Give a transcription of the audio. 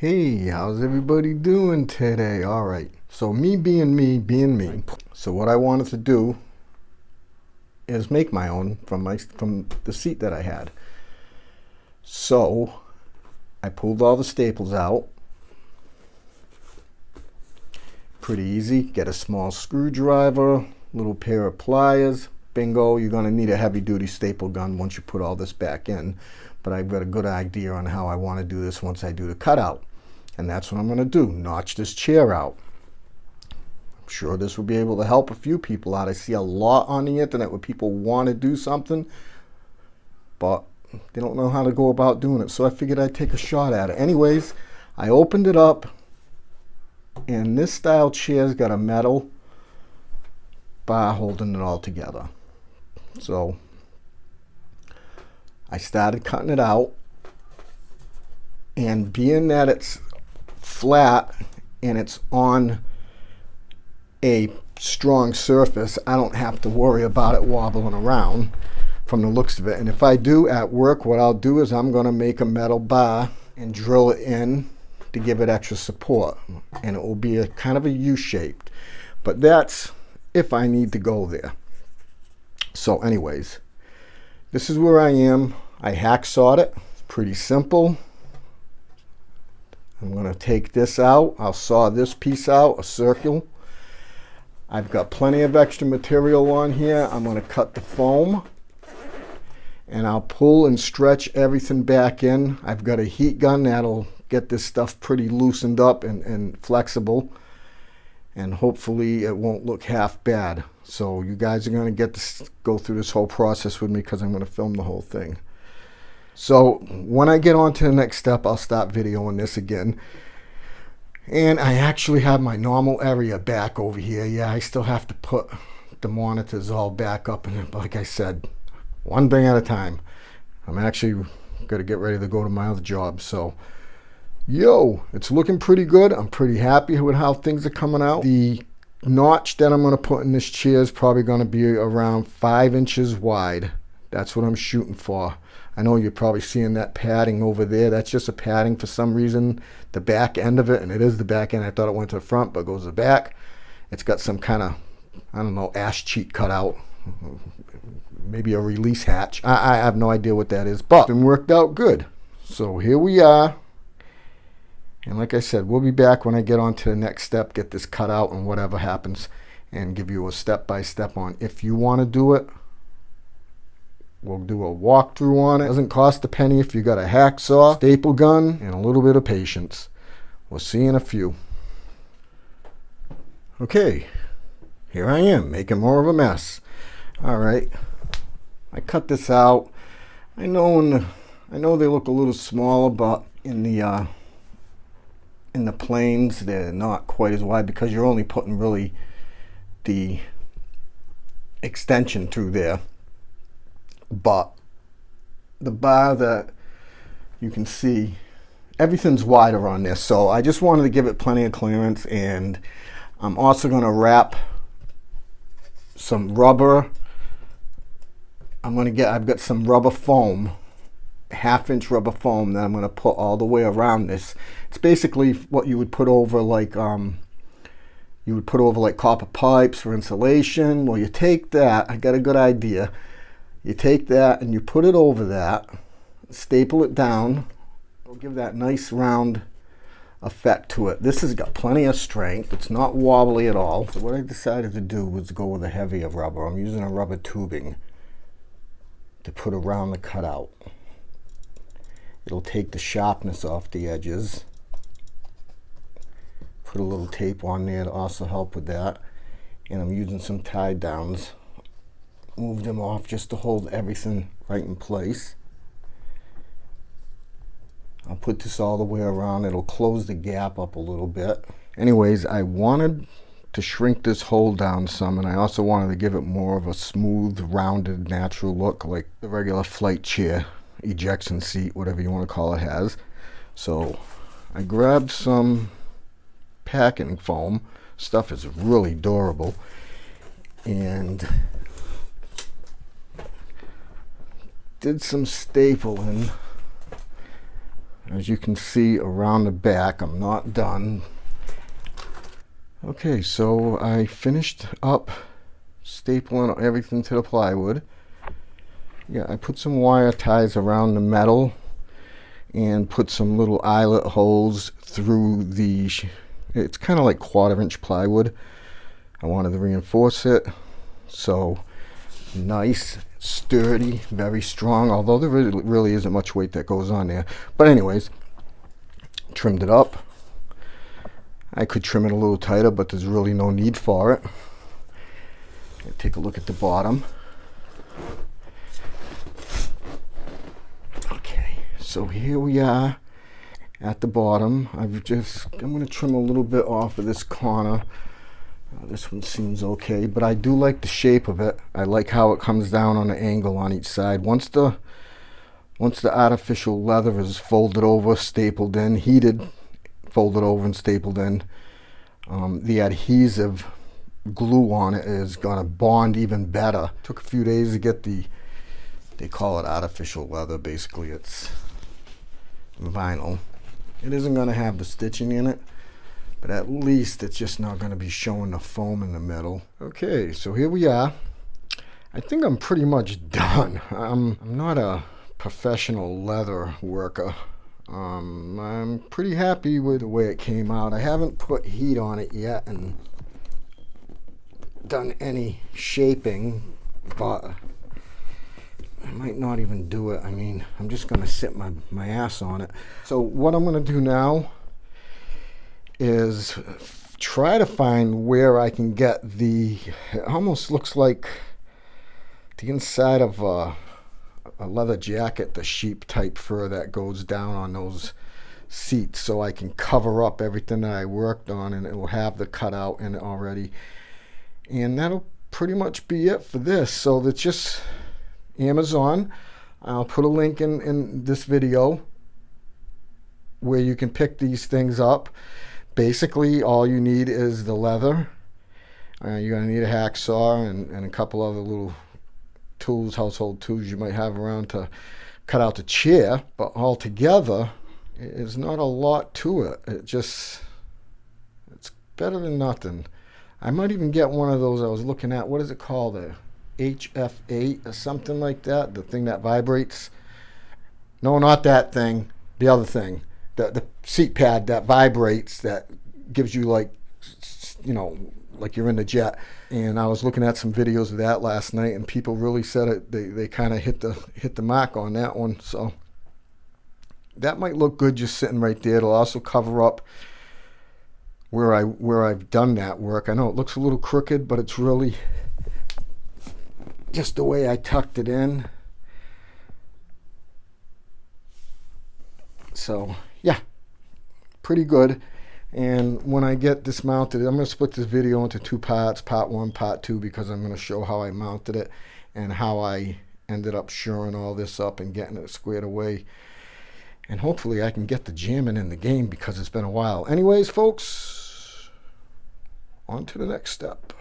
Hey, how's everybody doing today? All right, so me being me, being me. So what I wanted to do is make my own from my from the seat that I had. So I pulled all the staples out. Pretty easy. Get a small screwdriver, little pair of pliers. Bingo, you're going to need a heavy duty staple gun once you put all this back in. But I've got a good idea on how I want to do this once I do the cutout. And that's what I'm going to do, notch this chair out. I'm sure this will be able to help a few people out. I see a lot on the internet where people want to do something, but they don't know how to go about doing it. So I figured I'd take a shot at it. Anyways, I opened it up, and this style chair's got a metal bar holding it all together. So I started cutting it out, and being that it's flat and it's on a strong surface, I don't have to worry about it wobbling around from the looks of it. And if I do at work, what I'll do is I'm going to make a metal bar and drill it in to give it extra support. And it will be a kind of a U-shaped. But that's if I need to go there. So anyways, this is where I am. I hacksawed it. It's pretty simple. I'm going to take this out. I'll saw this piece out, a circle. I've got plenty of extra material on here. I'm going to cut the foam and I'll pull and stretch everything back in. I've got a heat gun that'll get this stuff pretty loosened up and, and flexible and hopefully it won't look half bad. So you guys are going to get to go through this whole process with me because I'm going to film the whole thing. So when I get on to the next step, I'll stop videoing this again. And I actually have my normal area back over here. Yeah, I still have to put the monitors all back up. And like I said, one thing at a time. I'm actually going to get ready to go to my other job. So, yo, it's looking pretty good. I'm pretty happy with how things are coming out. The notch that I'm going to put in this chair is probably going to be around five inches wide. That's what I'm shooting for. I know you're probably seeing that padding over there. That's just a padding for some reason. The back end of it, and it is the back end. I thought it went to the front, but goes to the back. It's got some kind of, I don't know, ash cheek cut out. Maybe a release hatch. I, I have no idea what that is, but it worked out good. So here we are. And like I said, we'll be back when I get on to the next step, get this cut out and whatever happens, and give you a step-by-step -step on if you want to do it We'll do a walkthrough on it. Doesn't cost a penny if you got a hacksaw, staple gun, and a little bit of patience. We'll see in a few. Okay, here I am making more of a mess. All right, I cut this out. I know the, I know they look a little smaller, but in the uh, in the planes they're not quite as wide because you're only putting really the extension through there but the bar that you can see everything's wider on this. So I just wanted to give it plenty of clearance and I'm also going to wrap some rubber. I'm going to get I've got some rubber foam half inch rubber foam that I'm going to put all the way around this. It's basically what you would put over like um, you would put over like copper pipes for insulation. Well you take that I got a good idea you take that and you put it over that, staple it down. It'll give that nice round effect to it. This has got plenty of strength. It's not wobbly at all. So what I decided to do was go with a heavier rubber. I'm using a rubber tubing to put around the cutout. It'll take the sharpness off the edges. Put a little tape on there to also help with that. And I'm using some tie downs move them off just to hold everything right in place. I'll put this all the way around. It'll close the gap up a little bit. Anyways, I wanted to shrink this hole down some and I also wanted to give it more of a smooth, rounded, natural look like the regular flight chair, ejection seat, whatever you want to call it has. So I grabbed some packing foam. Stuff is really durable. And did some stapling. as you can see around the back I'm not done. Okay so I finished up stapling everything to the plywood. Yeah I put some wire ties around the metal and put some little eyelet holes through the it's kind of like quarter inch plywood. I wanted to reinforce it so nice sturdy very strong although there really, isn't much weight that goes on there. But anyways trimmed it up. I could trim it a little tighter but there's really no need for it. Take a look at the bottom. Okay, so here we are at the bottom. I've just I'm going to trim a little bit off of this corner uh, this one seems okay but I do like the shape of it. I like how it comes down on the angle on each side. Once the once the artificial leather is folded over stapled in heated folded over and stapled in um, the adhesive glue on it is gonna bond even better. Took a few days to get the they call it artificial leather. Basically it's vinyl. It isn't going to have the stitching in it, but at least it's just not going to be showing the foam in the middle. Okay, so here we are. I think I'm pretty much done. I'm, I'm not a professional leather worker. Um, I'm pretty happy with the way it came out. I haven't put heat on it yet and done any shaping, but I might not even do it. I mean, I'm just going to sit my, my ass on it. So what I'm going to do now is try to find where I can get the, it almost looks like the inside of a, a leather jacket, the sheep type fur that goes down on those seats so I can cover up everything that I worked on and it will have the cutout in it already. And that'll pretty much be it for this. So it's just Amazon. I'll put a link in, in this video where you can pick these things up. Basically, all you need is the leather. Uh, you're going to need a hacksaw and, and a couple other little tools, household tools you might have around to cut out the chair. But altogether, it's not a lot to it. It just, it's better than nothing. I might even get one of those I was looking at. What is it called? A HF8 or something like that, the thing that vibrates. No, not that thing, the other thing, the, the seat pad that vibrates that gives you like, you know, like you're in the jet. And I was looking at some videos of that last night, and people really said it. They, they kind of hit the hit the mark on that one. So that might look good just sitting right there. It'll also cover up where I where I've done that work. I know it looks a little crooked, but it's really just the way I tucked it in. So yeah, pretty good. And when I get this mounted, I'm going to split this video into two parts, part one, part two, because I'm going to show how I mounted it and how I ended up shoring all this up and getting it squared away. And hopefully I can get the jamming in the game because it's been a while. Anyways, folks, on to the next step.